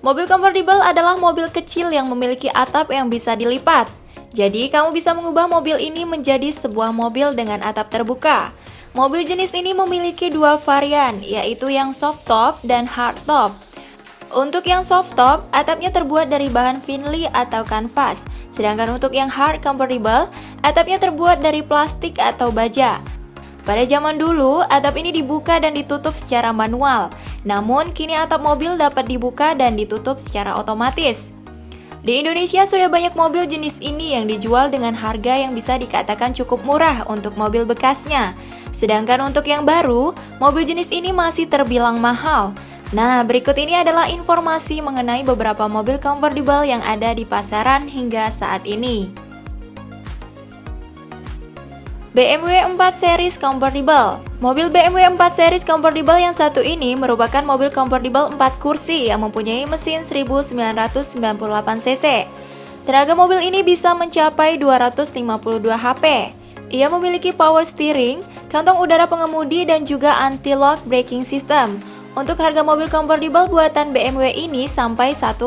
Mobil convertible adalah mobil kecil yang memiliki atap yang bisa dilipat. Jadi, kamu bisa mengubah mobil ini menjadi sebuah mobil dengan atap terbuka. Mobil jenis ini memiliki dua varian, yaitu yang soft top dan hard top. Untuk yang soft top, atapnya terbuat dari bahan finley atau kanvas. Sedangkan untuk yang hard convertible, atapnya terbuat dari plastik atau baja. Pada zaman dulu, atap ini dibuka dan ditutup secara manual. Namun, kini atap mobil dapat dibuka dan ditutup secara otomatis. Di Indonesia sudah banyak mobil jenis ini yang dijual dengan harga yang bisa dikatakan cukup murah untuk mobil bekasnya. Sedangkan untuk yang baru, mobil jenis ini masih terbilang mahal. Nah, berikut ini adalah informasi mengenai beberapa mobil convertible yang ada di pasaran hingga saat ini. BMW 4 Series Convertible Mobil BMW 4 Series Convertible yang satu ini merupakan mobil convertible 4 kursi yang mempunyai mesin 1998cc. Tenaga mobil ini bisa mencapai 252 HP. Ia memiliki power steering, kantong udara pengemudi, dan juga anti-lock braking system. Untuk harga mobil convertible buatan BMW ini sampai 1,45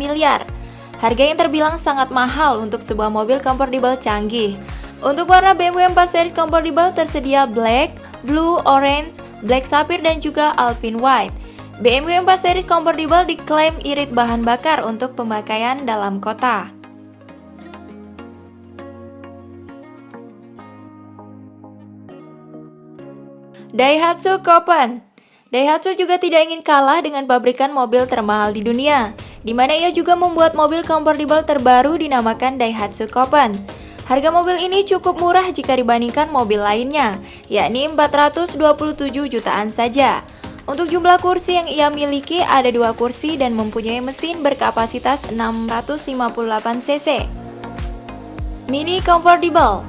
miliar. Harga yang terbilang sangat mahal untuk sebuah mobil convertible canggih. Untuk warna BMW 4 Series Convertible tersedia black, blue, orange, black sapphire dan juga alpine white. BMW 4 Series Convertible diklaim irit bahan bakar untuk pemakaian dalam kota. Daihatsu Copen Daihatsu juga tidak ingin kalah dengan pabrikan mobil termahal di dunia, di mana ia juga membuat mobil convertible terbaru dinamakan Daihatsu Copen. Harga mobil ini cukup murah jika dibandingkan mobil lainnya, yakni 427 jutaan saja. Untuk jumlah kursi yang ia miliki ada dua kursi dan mempunyai mesin berkapasitas 658 cc. Mini Convertible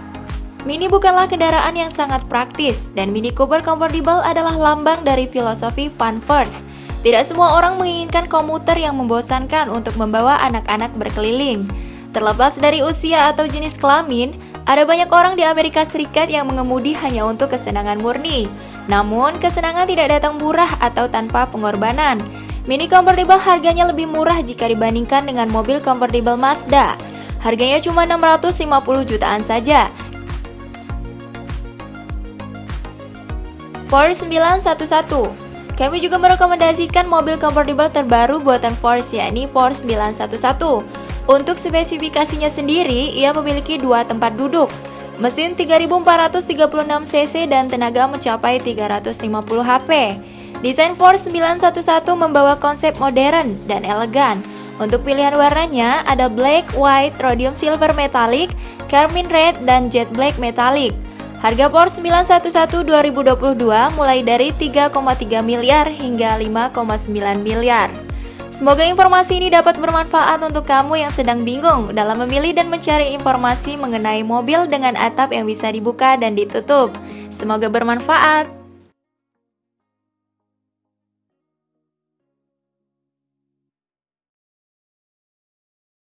Mini bukanlah kendaraan yang sangat praktis dan Mini Cooper Convertible adalah lambang dari filosofi fun first. Tidak semua orang menginginkan komuter yang membosankan untuk membawa anak-anak berkeliling. Terlepas dari usia atau jenis kelamin, ada banyak orang di Amerika Serikat yang mengemudi hanya untuk kesenangan murni. Namun, kesenangan tidak datang murah atau tanpa pengorbanan. Mini convertible harganya lebih murah jika dibandingkan dengan mobil convertible Mazda. Harganya cuma 650 jutaan saja. Porsche 911 kami juga merekomendasikan mobil convertible terbaru buatan Porsche yakni Porsche 911 untuk spesifikasinya sendiri, ia memiliki dua tempat duduk, mesin 3436 cc dan tenaga mencapai 350 HP. Desain Force 911 membawa konsep modern dan elegan. Untuk pilihan warnanya ada black, white, rhodium silver metallic, carmine red, dan jet black metallic. Harga Porsche 911 2022 mulai dari 3,3 miliar hingga 5,9 miliar. Semoga informasi ini dapat bermanfaat untuk kamu yang sedang bingung dalam memilih dan mencari informasi mengenai mobil dengan atap yang bisa dibuka dan ditutup. Semoga bermanfaat.